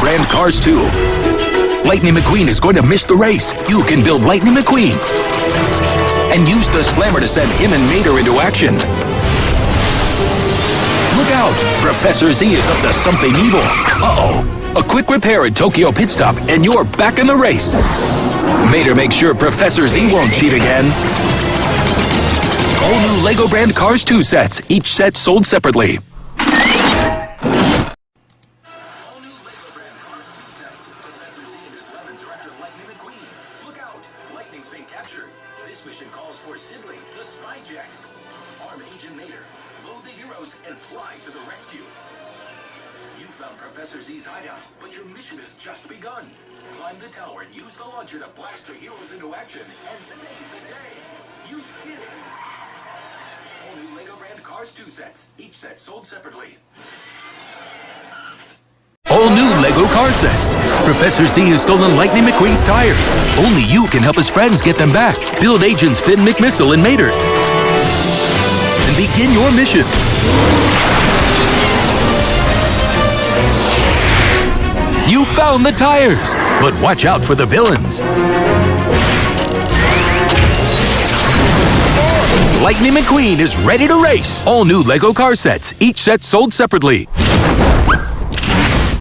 brand cars too. Lightning McQueen is going to miss the race. You can build Lightning McQueen. And use the slammer to send him and Mater into action. Look out! Professor Z is up to something evil. Uh-oh. A quick repair at Tokyo Pit Stop, and you're back in the race. Mater makes sure Professor Z won't cheat again. All new LEGO brand Cars 2 sets, each set sold separately. This mission calls for Siddeley, the spy jet. Arm Agent Mater, load the heroes, and fly to the rescue. You found Professor Z's hideout, but your mission has just begun. Climb the tower and use the launcher to blast the heroes into action and save the day. You did it! All new LEGO brand Cars 2 sets, each set sold separately. All new LEGO car sets. Professor Z has stolen Lightning McQueen's tires. Only you can help his friends get them back. Build agents Finn McMissile and Mater. And begin your mission. You found the tires, but watch out for the villains. Lightning McQueen is ready to race. All new LEGO car sets, each set sold separately.